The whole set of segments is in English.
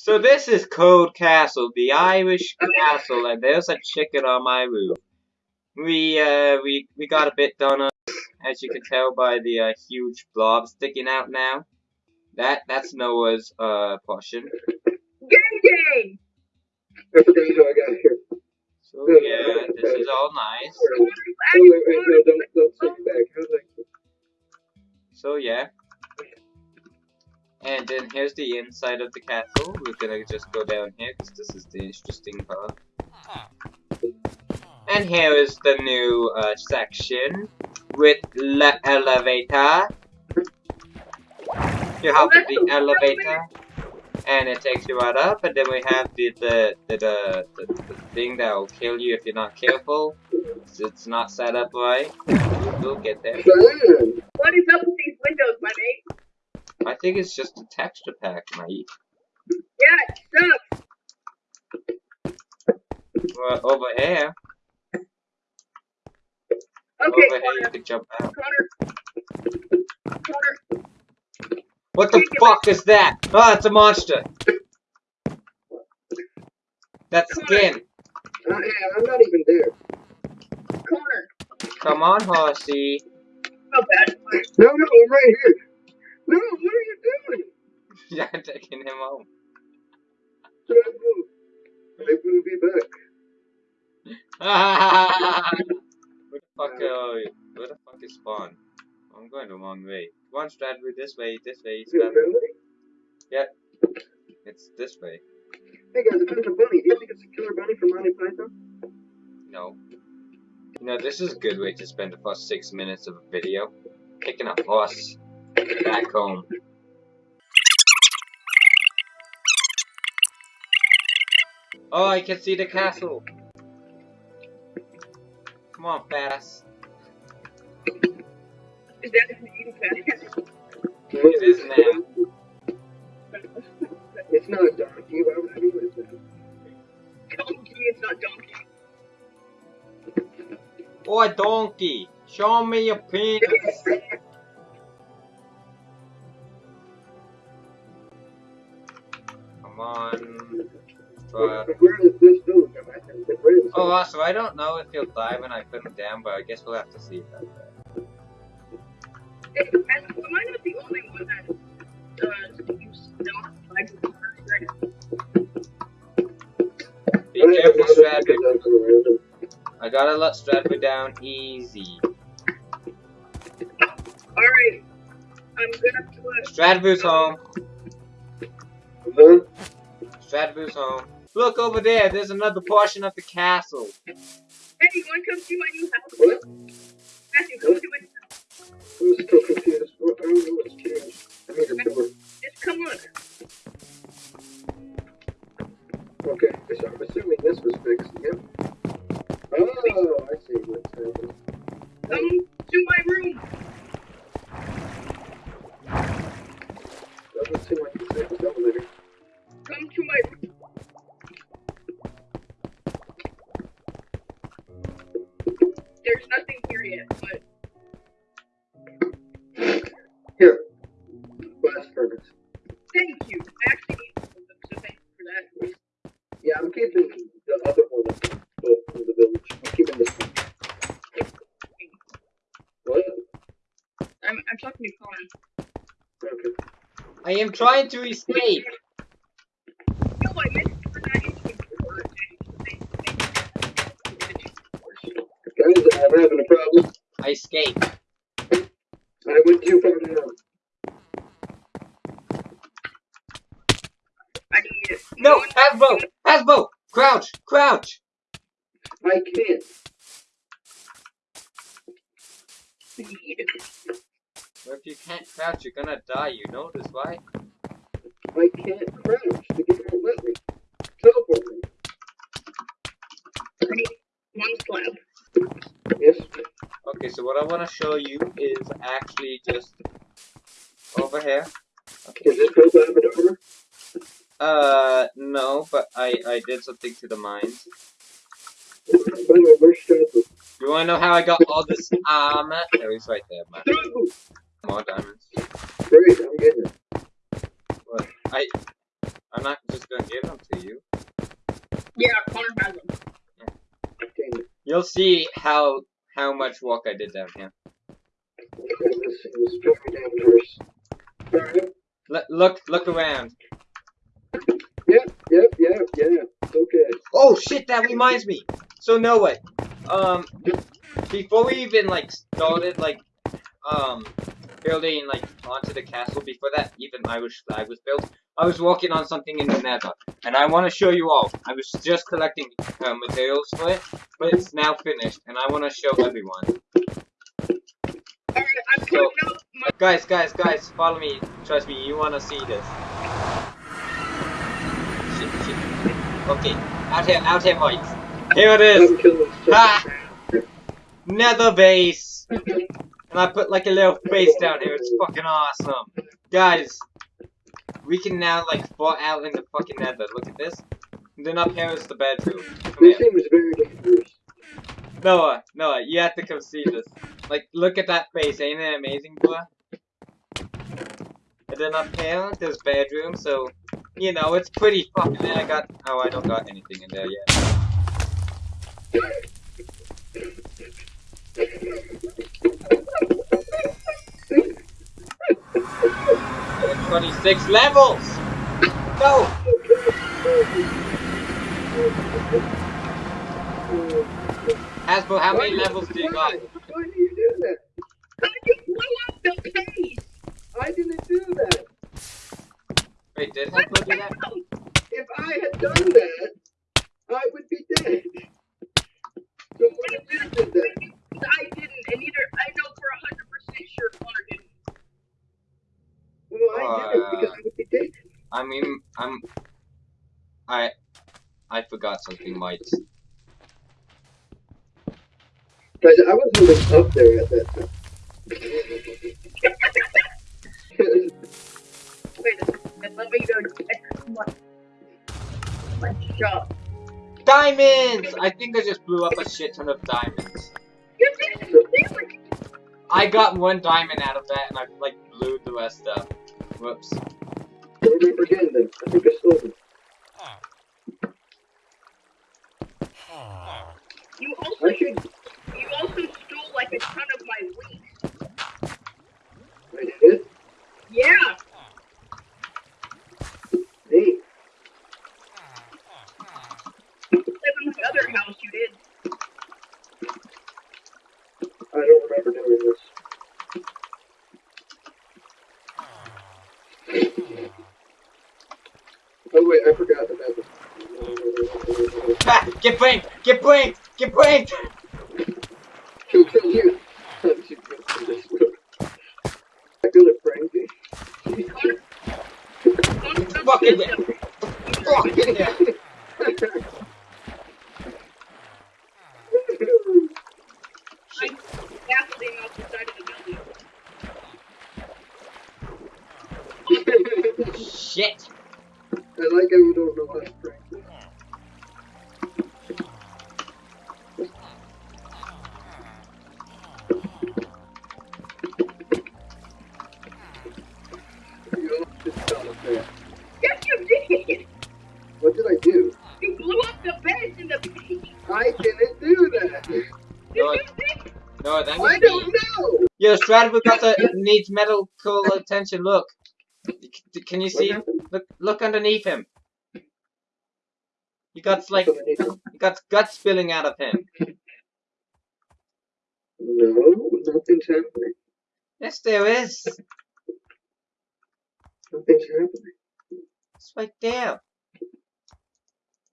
So this is Cold Castle, the Irish castle, and there's a chicken on my roof. We uh we we got a bit done up, as you can tell by the uh, huge blob sticking out now. That that's Noah's uh portion. Gang gang! So I got here. So yeah, this is all nice. Oh, wait, And then here's the inside of the castle. We're gonna just go down here because this is the interesting part. And here is the new uh, section with the elevator. You in the elevator, and it takes you right up. And then we have the the the, the, the, the thing that will kill you if you're not careful. It's not set up right. We'll get there. What is up with these windows, mate? I think it's just a texture pack, mate. Yeah, it sucks. Well, over here, Okay, over here you can jump out. Connor. Connor. What the fuck is that? Oh, it's a monster. That's skin. Uh, hey, I'm not even there. Connor. Come on, horsey. No, no, I'm right here. Yeah, I'm taking him home. Trouble. I will be back. where the fuck are you? Where the fuck is spawn? I'm going the wrong way. Come on, Stradford, this way, this way, Is it Stradford. friendly? It's this way. Hey guys, I found a bunny. Do you think it's a killer bunny from Monty Python? No. You know, this is a good way to spend the first six minutes of a video. Kicking a horse back home. Oh, I can see the castle. Come on, fast. Is that eating fast? It is now. It's not a donkey. Why would I do it? Donkey, it's not donkey. Oh, a donkey. Show me your penis. Where is Oh, I don't know if he'll die when I put him down, but I guess we'll have to see about that. Hey, am I not the only one that uh, use not like Be careful, Stradford. I gotta let Stradford down easy. Alright. I'm gonna put Stradford's home. Huh? Stradford's home. Look over there, there's another portion of the castle. Hey, you wanna come see my new house? What? Matthew, come do it. I'm still confused. What- I don't know what's changed. I need a door. Just come look. Okay, so I'm assuming this was fixed. Yep. Oh, I see what's happening. Come to my room. Doesn't seem like it's in the elevator. Come trying to escape. I meant for that instant report. Guys, I'm having a problem. I escaped. I went too far down. I need it. No, Hasbro! Hasbro! Crouch! Crouch! I can't. I need it. Well, if you can't crouch, you're gonna die, you know this, right? I can't crouch. The game won't let me. Teleport me. I one slab. Yes. Okay, so what I want to show you is actually just over here. here. Is this built out of an armor? Uh, no, but I, I did something to the mines. By the way. You wanna know how I got all this armor? There he's right there, man. More diamonds. Great, I'm getting it. What? I, I'm not just gonna give them to you. Yeah, Connor has them. Damn. You'll see how how much work I did down here. This is very dangerous. Alright. L look look around. Yep, yep, yep, yep. Okay. Oh shit, that reminds me. So Noah, um, before we even like started like um building like onto the castle, before that even Irish flag was built, I was working on something in the Nether, and I want to show you all. I was just collecting uh, materials for it, but it's now finished, and I want to show everyone. So- putting up my. Guys, guys, guys, follow me. Trust me, you want to see this. Shit, shit. Okay, out here, out here, Mike. Here it is. Ah! Nether base. And I put like a little face down here. It's fucking awesome. Guys, we can now like fall out in the fucking nether. Look at this. And then up here is the bedroom. This here. seems very dangerous. Noah, Noah, you have to come see this. Like, look at that face. Ain't it amazing, boy? And then up here, there's bedroom, so, you know, it's pretty fucking I got, oh, I don't got anything in there yet. 26 levels! No! Hasbro, how many levels do you got? Why do you do that? How did you blow up the base? I didn't do that. Wait, did What Hasbro the do that? hell? If I had done that, I would be dead. So what if you did that? I didn't, and either I know for hundred percent sure Connor didn't. Well, I did it because I would be dead. I mean, I'm. I. I forgot something, Mike. Guys, I was moving up there at that time. Wait a second, let me go check my, my shop. Diamonds! I think I just blew up a shit ton of diamonds. You did it! Really? I got one diamond out of that and I, like, blew the rest up. Whoops. I think I stole them. You also you also stole like a ton of my wheat. I did. Yeah. Hey, Except in my other house you did. I don't remember doing this. Oh wait, I forgot about this. Ha! Get pranked! Get pranked! Get pranked! Who killed you? How'd you get to this room? I feel it, Connor, What did I do? You blew up the beds in the beach. I didn't do that. Did No, you think? No, that I don't me. know. Yo, Stradford needs medical attention. Look. Can you see him? Look, look underneath him. He got like, he got guts spilling out of him. No, nothing's happening. Yes, there is. Nothing's happening. It's right there. There's nothing. Ha ha ha! Get that stuff back on me. Ha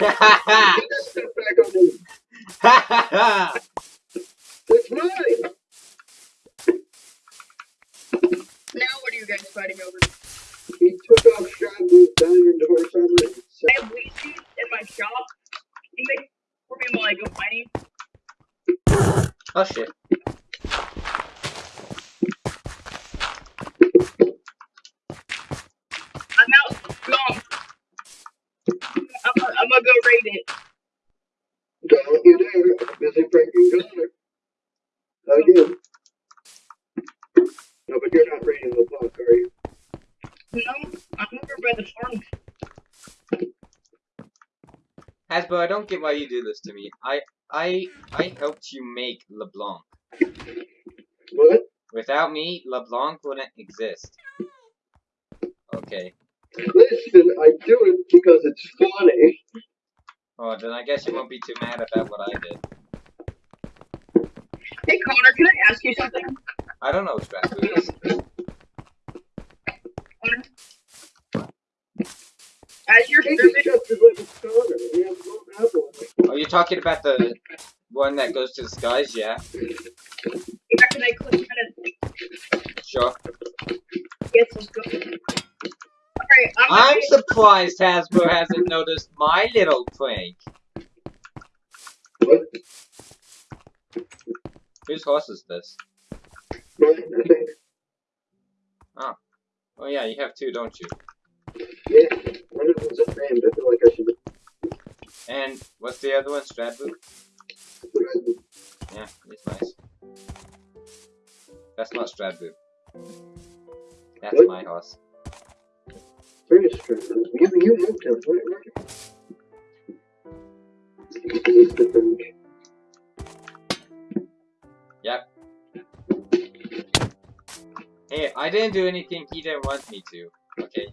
ha ha! That's mine. Now what are you guys fighting over? He took off Shabu's diamond horse armor and I have wheat seeds in my shop. You make for me while I go mining. Oh shit. I'm. I'm, gonna- I'm gonna go raid it. Don't you dare. Busy pranking Connor. Again. No, but you're not raiding the block, are you? No, I'm over by the farm. Hasbro, I don't get why you do this to me. I I I helped you make LeBlanc. What? Without me, LeBlanc wouldn't exist. Okay. Listen, I do it because it's funny. Oh, then I guess you won't be too mad about what I did. Hey Connor, can I ask you something? I don't know what's stress food is. Connor? As your He servant, just as like a Connor. He has no apple. Are you talking about the one that goes to the skies? Yeah, yeah, can I click kind sure. of get some I'm, I'm surprised Hasbro hasn't noticed my little prank. What? Whose horse is this? Mine, I think. Oh yeah, you have two, don't you? Yeah. One of them's unnamed. I feel like I should. And what's the other one? Stradbrook? Yeah, he's nice. That's not Stradbrook. That's What? my horse. You, the thing. Hey, I didn't do anything he didn't want me to. Okay,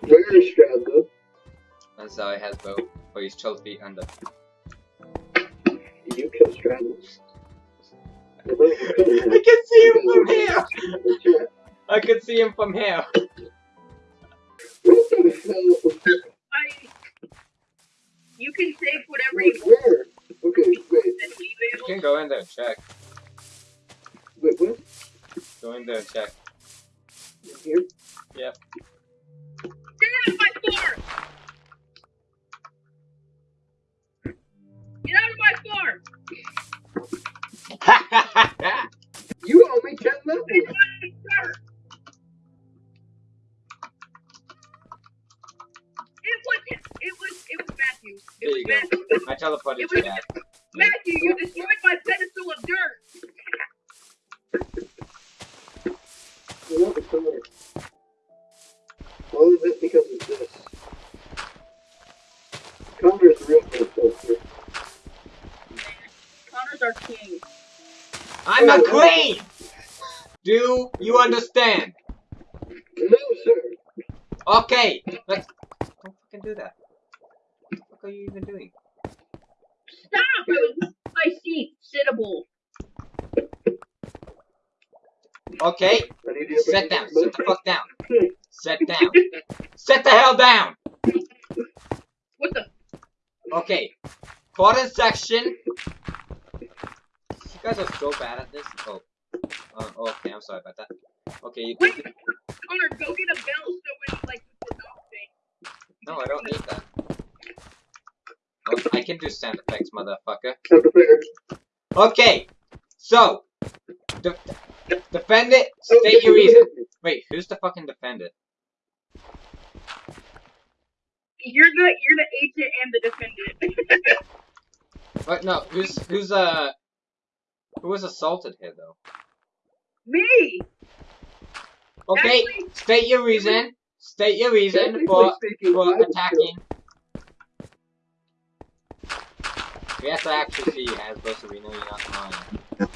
Where is Stradley? and so has both. Oh, he's 12 feet under. You killed Stradley. I can see him from here! I can see him from here. What the hell? I, you can save whatever you Wait, want where? Okay, wait, and leave You it. can go in there and check. wait, what? Go in there and check. Here? Yep. Get out of my farm! Get out of my farm! You owe me ten levels. It's my dirt! It was, it was, it was Matthew. It There you go. Matthew. I teleported It you back. Matthew, you destroyed my pedestal of dirt! I love the color. All of this because of this. Connor's the real filter. Connor's our king. I'm a queen! Do you understand? No, sir. Okay, let's. Don't fucking do that. What the fuck are you even doing? Stop! I was my seat, sittable. Okay, I need you to sit down. Sit the fuck down. Sit down. Sit the hell down! What the? Okay, quarter section. You guys are so bad at this. Oh. Uh, okay, I'm sorry about that. Okay, you Wait, Connor, go get a bell so when like the dog thing. No, I don't need that. I can do sound effects, motherfucker. Okay, so de defend it. State your reason. Wait, who's the fucking defendant? You're the you're the agent and the defendant. What? No, who's who's uh who was assaulted here though? Me. Okay, Actually- state your reason. State your reason for for attacking. was We have to actually see you, Hasbro, so we know you're not lying.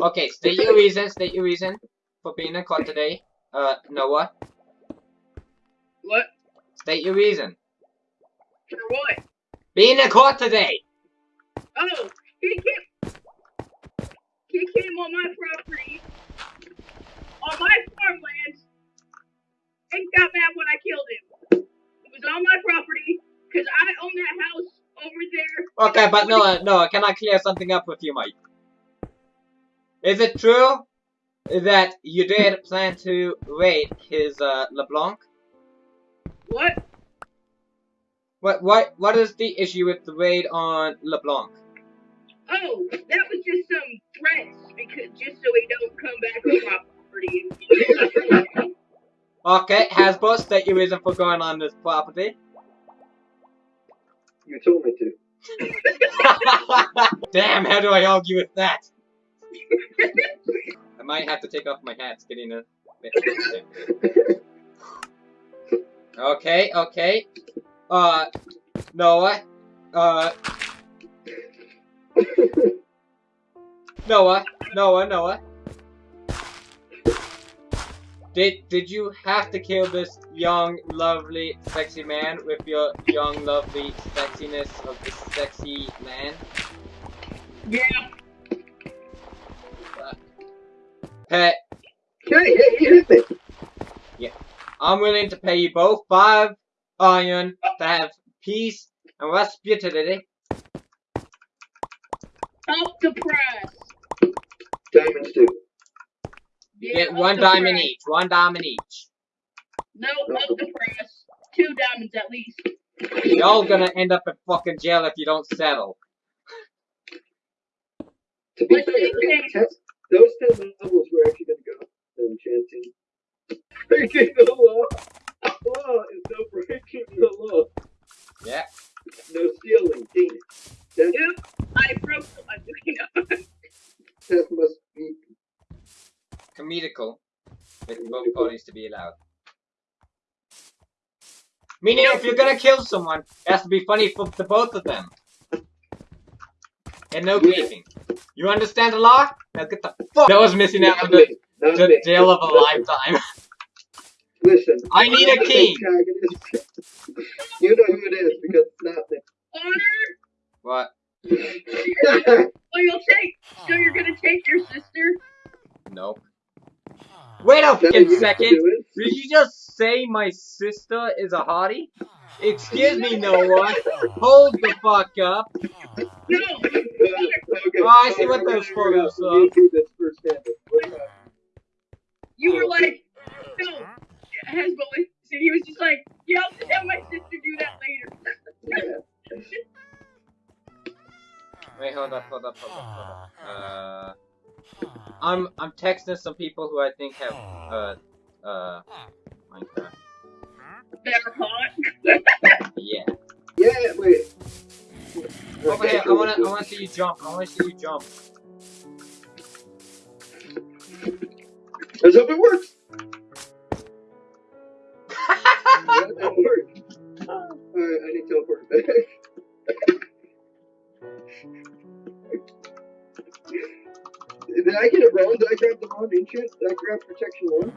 Okay, state your reason. State your reason for being in court today. Uh, Noah. What? State your reason. For what? Being in court today. Oh, he came. He came on my property, on my farmland, and got mad when I killed him. It was on my property because I own that house over there. Okay, but Noah, Noah, can I clear something up with you, Mike? Is it true that you did plan to raid his uh, LeBlanc? What? What what what is the issue with the raid on LeBlanc? Oh, that was just some threats because just so he don't come back on my property. Okay, Hasbro, state your reason for going on this property. You told me to. Damn, how do I argue with that? I might have to take off my hat. Getting a. Okay, okay. Uh, Noah. Uh, Noah. Noah, Noah. Did did you have to kill this young, lovely, sexy man with your young, lovely sexiness of this sexy man? Yeah. Uh, Pet, hey, hey, you hit me. I'm willing to pay you both five iron to have peace and respectability. Up the press. Diamonds too. You get one the diamond press. each. One diamond each. No, up the press. Two diamonds at least. Y'all gonna end up in fucking jail if you don't settle. To be fair, see, okay, James. test- those ten levels were actually gonna go. The enchanting. Breaking the law. Law is no breaking the law. Yeah. No stealing. Dang it. That Yep. I broke the I'm must be. Comedical. With both parties to be allowed. Meaning if you're gonna kill someone, it has to be funny for the both of them. And no Yeah. griefing. You understand the law? Now get the fuck. That was missing out on the, me. The me. jail of a lifetime. Listen. I need a the king. you know who it is because it's not me. Honor. What? Oh, you'll take. So you're gonna take your sister? Nope. Wait a Now fucking second. Did you just say my sister is a hottie? Excuse me, Noah. Hold the fuck up. No. Oh, I see what Alright, those we're photos are. You do this first handed. You were like, no. Hezbollah. So he was just like, yeah, I'll just have my sister do that later. Wait, hold up, hold up, hold up, hold up. I'm I'm texting some people who I think have uh uh Minecraft. They're hot. Yeah. Yeah, wait. Over Okay, here, I wanna I wanna see you jump. I wanna see you jump. Let's hope it works. Did I grab the wrong ancient? Did I grab protection one?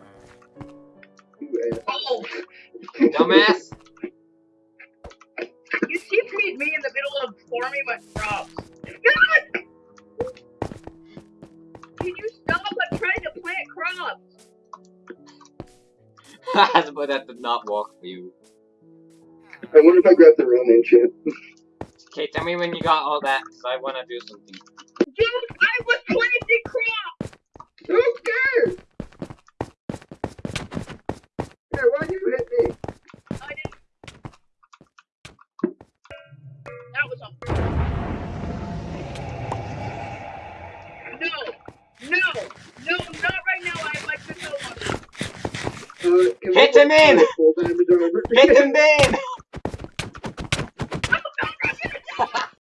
Oh, Dumbass. you keep me, me in the middle of forming my crops. Can you stop? I'm trying to plant crops. but that did not work for you. I wonder if I grabbed the wrong ancient. Okay, tell me when you got all that, cause I wanna do something. Dude, I was planting crops. Yeah, why'd you hit me? I didn't. That was a. No, no, no, not right now. I have my good one. Uh, can we Hit him in! Hit him in!